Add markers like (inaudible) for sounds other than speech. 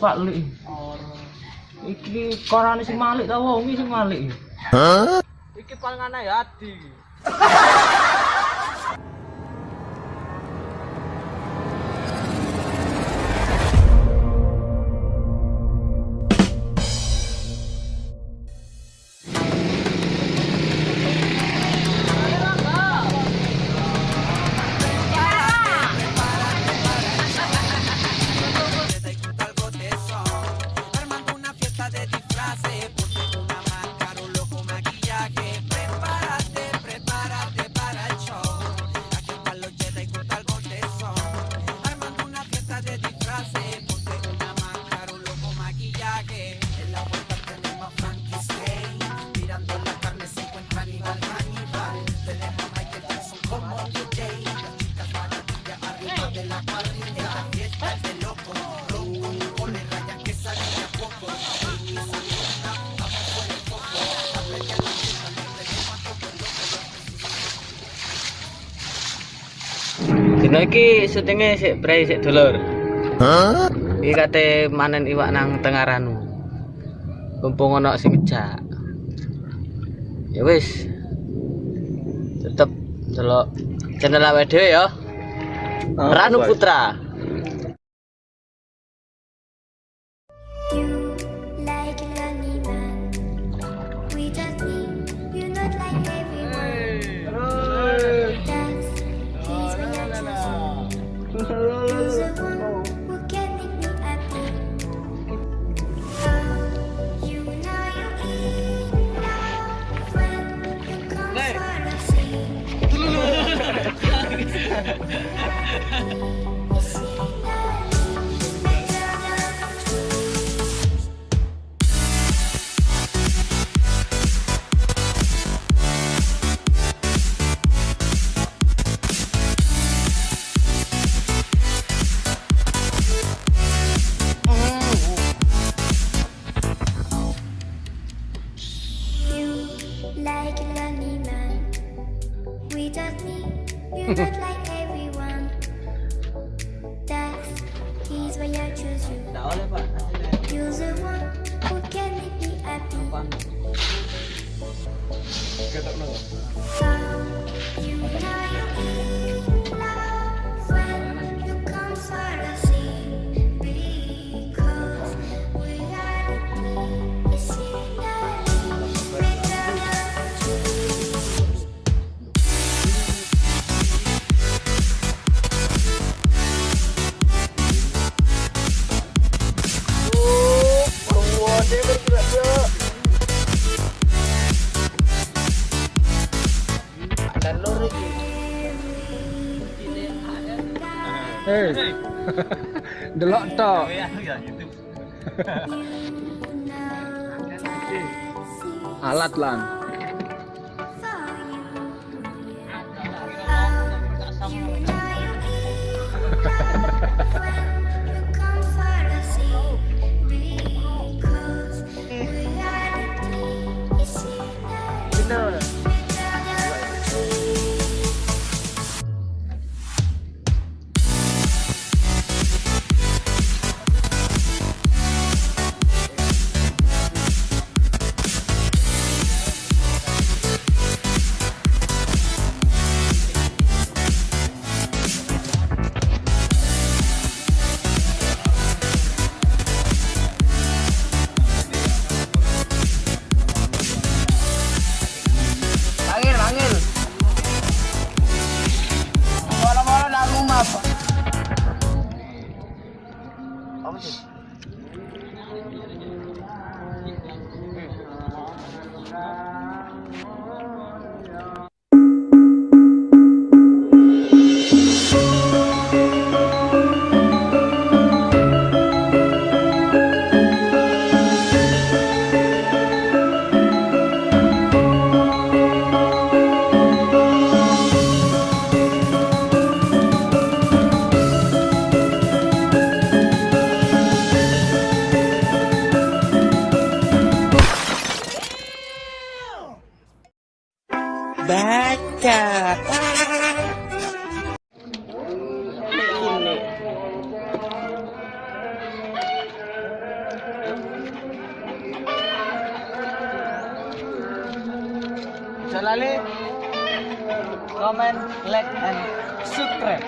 Pak Lik. Iki korane sing Malik ta wongi sing Malik. Iki paling aneh ya Adi. (laughs) Dino iki syutinge sik bre sik dulur. Iki kate manen iwak nang Tengaranu. Mumpung ana sing ngejak. Ya wis. Tetep delok channel awake dhewe ya. Ranu Putra. You like a lonely man. We just need need you not like everyone. That's he's why I choose you. Ndak oleh, Pak. You're the one who can make me happy. Oh, you know you Eh. (laughs) Delok tok. (laughs) Alat lan. baca. Ini. Jalali, comment, like, and subscribe.